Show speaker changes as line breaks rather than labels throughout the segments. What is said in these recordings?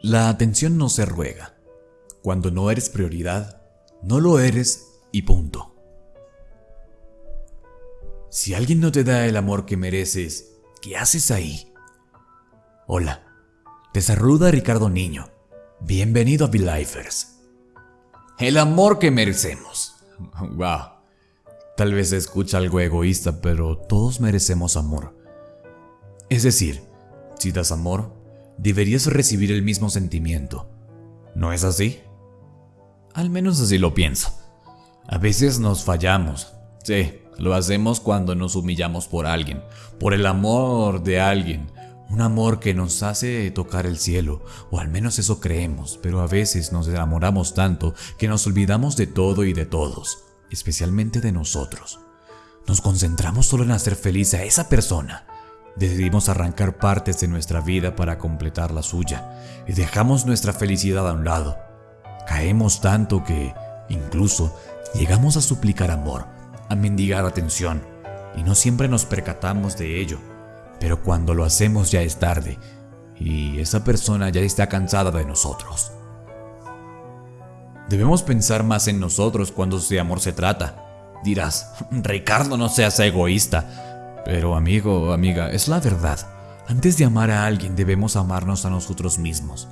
La atención no se ruega. Cuando no eres prioridad, no lo eres y punto. Si alguien no te da el amor que mereces, ¿qué haces ahí? Hola, te saluda Ricardo Niño. Bienvenido a Belifers. El amor que merecemos. Wow. Tal vez se escucha algo egoísta, pero todos merecemos amor. Es decir, si das amor, deberías recibir el mismo sentimiento. ¿No es así? Al menos así lo pienso. A veces nos fallamos. Sí, lo hacemos cuando nos humillamos por alguien, por el amor de alguien, un amor que nos hace tocar el cielo, o al menos eso creemos, pero a veces nos enamoramos tanto que nos olvidamos de todo y de todos especialmente de nosotros. Nos concentramos solo en hacer feliz a esa persona. Decidimos arrancar partes de nuestra vida para completar la suya y dejamos nuestra felicidad a un lado. Caemos tanto que, incluso, llegamos a suplicar amor, a mendigar atención, y no siempre nos percatamos de ello. Pero cuando lo hacemos ya es tarde, y esa persona ya está cansada de nosotros. Debemos pensar más en nosotros cuando de amor se trata. Dirás, Ricardo, no seas egoísta. Pero amigo, amiga, es la verdad. Antes de amar a alguien debemos amarnos a nosotros mismos.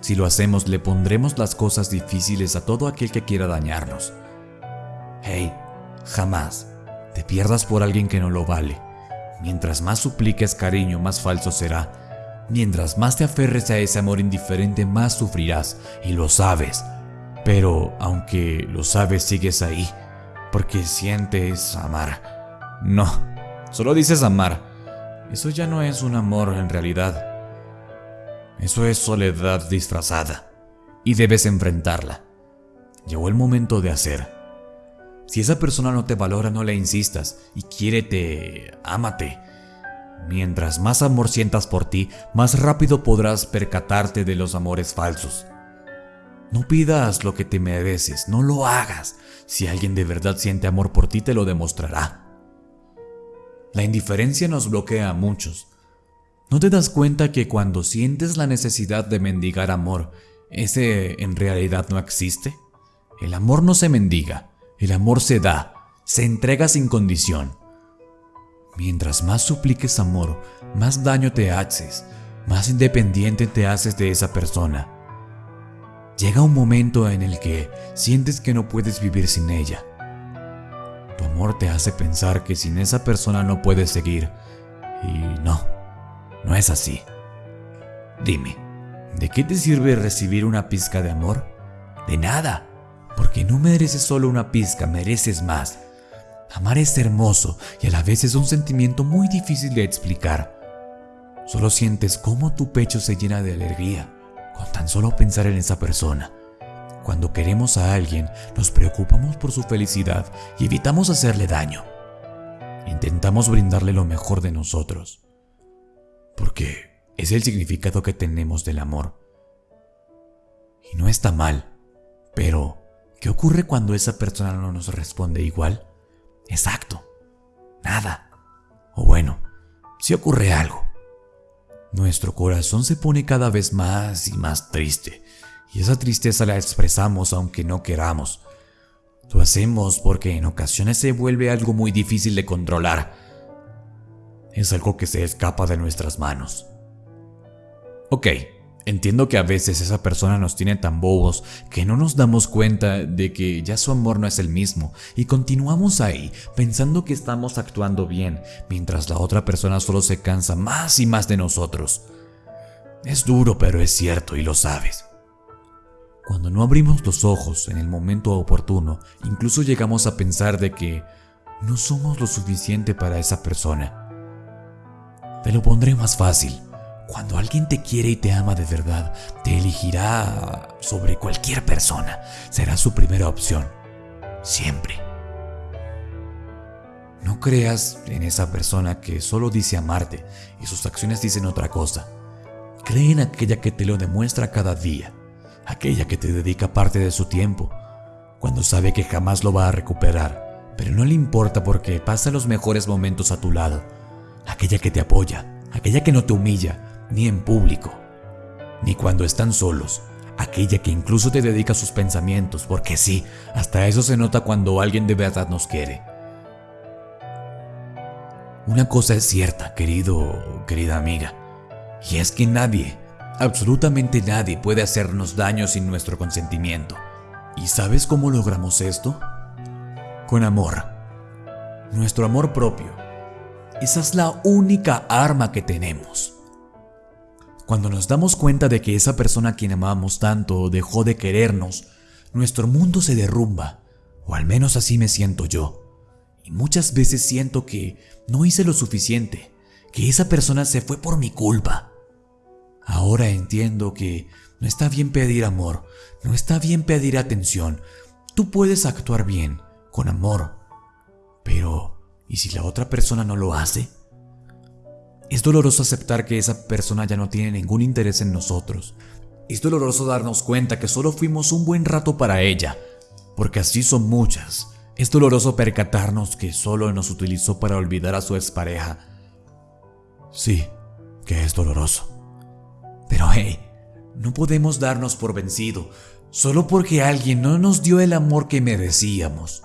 Si lo hacemos, le pondremos las cosas difíciles a todo aquel que quiera dañarnos. Hey, jamás te pierdas por alguien que no lo vale. Mientras más supliques cariño, más falso será. Mientras más te aferres a ese amor indiferente, más sufrirás, y lo sabes. Pero aunque lo sabes, sigues ahí, porque sientes amar. No, solo dices amar. Eso ya no es un amor en realidad. Eso es soledad disfrazada, y debes enfrentarla. Llegó el momento de hacer. Si esa persona no te valora, no le insistas, y quiérete, ámate. Mientras más amor sientas por ti, más rápido podrás percatarte de los amores falsos. No pidas lo que te mereces, no lo hagas. Si alguien de verdad siente amor por ti, te lo demostrará. La indiferencia nos bloquea a muchos. ¿No te das cuenta que cuando sientes la necesidad de mendigar amor, ese en realidad no existe? El amor no se mendiga, el amor se da, se entrega sin condición. Mientras más supliques amor, más daño te haces, más independiente te haces de esa persona. Llega un momento en el que sientes que no puedes vivir sin ella. Amor te hace pensar que sin esa persona no puedes seguir. Y no, no es así. Dime, ¿de qué te sirve recibir una pizca de amor? De nada, porque no mereces solo una pizca, mereces más. Amar es hermoso y a la vez es un sentimiento muy difícil de explicar. Solo sientes cómo tu pecho se llena de alegría con tan solo pensar en esa persona. Cuando queremos a alguien, nos preocupamos por su felicidad y evitamos hacerle daño. Intentamos brindarle lo mejor de nosotros. Porque es el significado que tenemos del amor. Y no está mal. Pero, ¿qué ocurre cuando esa persona no nos responde igual? Exacto. Nada. O bueno, si ocurre algo. Nuestro corazón se pone cada vez más y más triste, y esa tristeza la expresamos aunque no queramos. Lo hacemos porque en ocasiones se vuelve algo muy difícil de controlar. Es algo que se escapa de nuestras manos. Ok, entiendo que a veces esa persona nos tiene tan bobos que no nos damos cuenta de que ya su amor no es el mismo y continuamos ahí pensando que estamos actuando bien mientras la otra persona solo se cansa más y más de nosotros. Es duro pero es cierto y lo sabes. Cuando no abrimos los ojos en el momento oportuno, incluso llegamos a pensar de que no somos lo suficiente para esa persona. Te lo pondré más fácil. Cuando alguien te quiere y te ama de verdad, te elegirá sobre cualquier persona. Será su primera opción. Siempre. No creas en esa persona que solo dice amarte y sus acciones dicen otra cosa. Cree en aquella que te lo demuestra cada día, aquella que te dedica parte de su tiempo, cuando sabe que jamás lo va a recuperar, pero no le importa porque pasa los mejores momentos a tu lado, aquella que te apoya, aquella que no te humilla, ni en público, ni cuando están solos. Aquella que incluso te dedica sus pensamientos, porque sí, hasta eso se nota cuando alguien de verdad nos quiere. Una cosa es cierta, querido, querida amiga, y es que nadie, absolutamente nadie puede hacernos daño sin nuestro consentimiento. ¿Y sabes cómo logramos esto? Con amor. Nuestro amor propio. Esa es la única arma que tenemos. Cuando nos damos cuenta de que esa persona a quien amamos tanto dejó de querernos, nuestro mundo se derrumba, o al menos así me siento yo. Y muchas veces siento que no hice lo suficiente, que esa persona se fue por mi culpa. Ahora entiendo que no está bien pedir amor, no está bien pedir atención. Tú puedes actuar bien, con amor. Pero, ¿y si la otra persona no lo hace? Es doloroso aceptar que esa persona ya no tiene ningún interés en nosotros. Es doloroso darnos cuenta que solo fuimos un buen rato para ella, porque así son muchas. Es doloroso percatarnos que solo nos utilizó para olvidar a su expareja. Sí, que es doloroso. Pero hey, no podemos darnos por vencido solo porque alguien no nos dio el amor que merecíamos.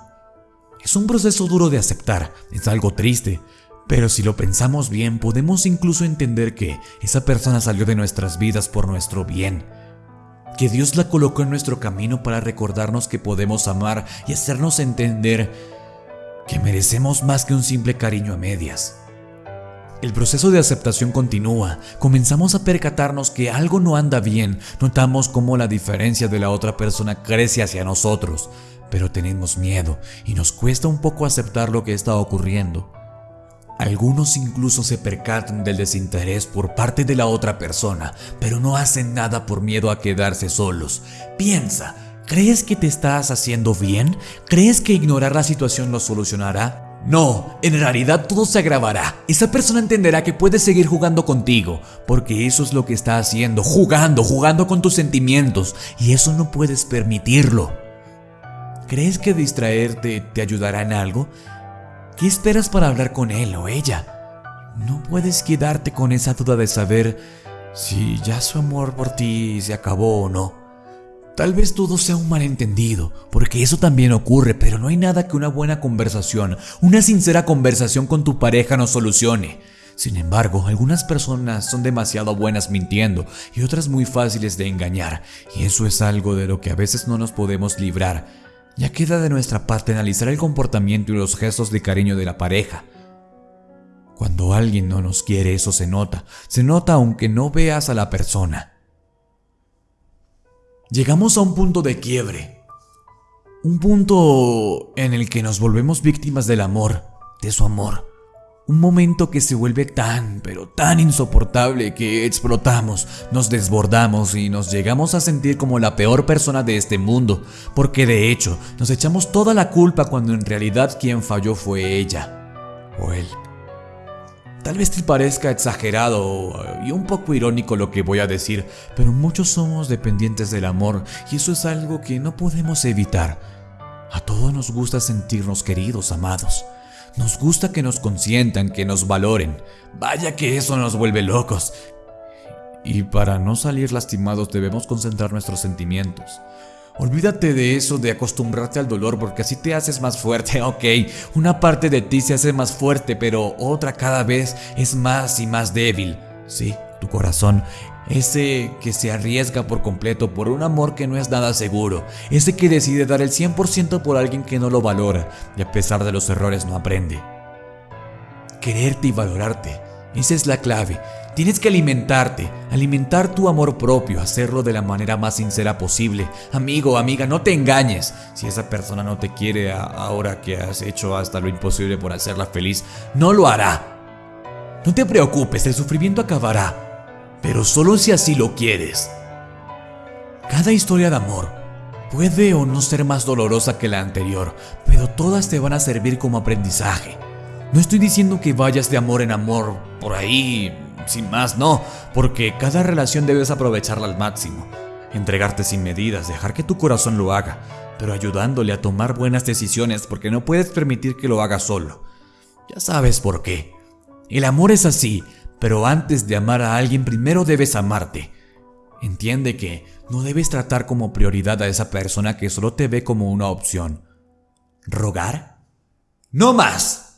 Es un proceso duro de aceptar, es algo triste, pero si lo pensamos bien, podemos incluso entender que esa persona salió de nuestras vidas por nuestro bien. Que Dios la colocó en nuestro camino para recordarnos que podemos amar y hacernos entender que merecemos más que un simple cariño a medias. El proceso de aceptación continúa, comenzamos a percatarnos que algo no anda bien, notamos cómo la diferencia de la otra persona crece hacia nosotros, pero tenemos miedo y nos cuesta un poco aceptar lo que está ocurriendo. Algunos incluso se percatan del desinterés por parte de la otra persona, pero no hacen nada por miedo a quedarse solos. Piensa, ¿crees que te estás haciendo bien? ¿Crees que ignorar la situación lo solucionará? No, en realidad todo se agravará. Esa persona entenderá que puedes seguir jugando contigo, porque eso es lo que está haciendo, jugando, jugando con tus sentimientos, y eso no puedes permitirlo. ¿Crees que distraerte te ayudará en algo? ¿Qué esperas para hablar con él o ella? No puedes quedarte con esa duda de saber si ya su amor por ti se acabó o no. Tal vez todo sea un malentendido, porque eso también ocurre, pero no hay nada que una buena conversación, una sincera conversación con tu pareja no solucione. Sin embargo, algunas personas son demasiado buenas mintiendo y otras muy fáciles de engañar, y eso es algo de lo que a veces no nos podemos librar, ya queda de nuestra parte analizar el comportamiento y los gestos de cariño de la pareja. Cuando alguien no nos quiere, eso se nota. Se nota aunque no veas a la persona. Llegamos a un punto de quiebre. Un punto en el que nos volvemos víctimas del amor, de su amor. Un momento que se vuelve tan, pero tan insoportable que explotamos, nos desbordamos y nos llegamos a sentir como la peor persona de este mundo, porque de hecho nos echamos toda la culpa cuando en realidad quien falló fue ella o él. Tal vez te parezca exagerado y un poco irónico lo que voy a decir, pero muchos somos dependientes del amor y eso es algo que no podemos evitar. A todos nos gusta sentirnos queridos, amados. Nos gusta que nos consientan, que nos valoren. Vaya que eso nos vuelve locos. Y para no salir lastimados debemos concentrar nuestros sentimientos. Olvídate de eso, de acostumbrarte al dolor, porque así te haces más fuerte, ok. Una parte de ti se hace más fuerte, pero otra cada vez es más y más débil. Sí, tu corazón ese que se arriesga por completo por un amor que no es nada seguro, ese que decide dar el 100% por alguien que no lo valora y a pesar de los errores no aprende. Quererte y valorarte, esa es la clave. Tienes que alimentarte, alimentar tu amor propio, hacerlo de la manera más sincera posible. Amigo, amiga, no te engañes. Si esa persona no te quiere ahora que has hecho hasta lo imposible por hacerla feliz, no lo hará. No te preocupes, el sufrimiento acabará pero solo si así lo quieres. Cada historia de amor puede o no ser más dolorosa que la anterior, pero todas te van a servir como aprendizaje. No estoy diciendo que vayas de amor en amor por ahí, sin más, no, porque cada relación debes aprovecharla al máximo. Entregarte sin medidas, dejar que tu corazón lo haga, pero ayudándole a tomar buenas decisiones porque no puedes permitir que lo haga solo. Ya sabes por qué. El amor es así, pero antes de amar a alguien primero debes amarte. Entiende que no debes tratar como prioridad a esa persona que solo te ve como una opción. ¿Rogar? ¡No más!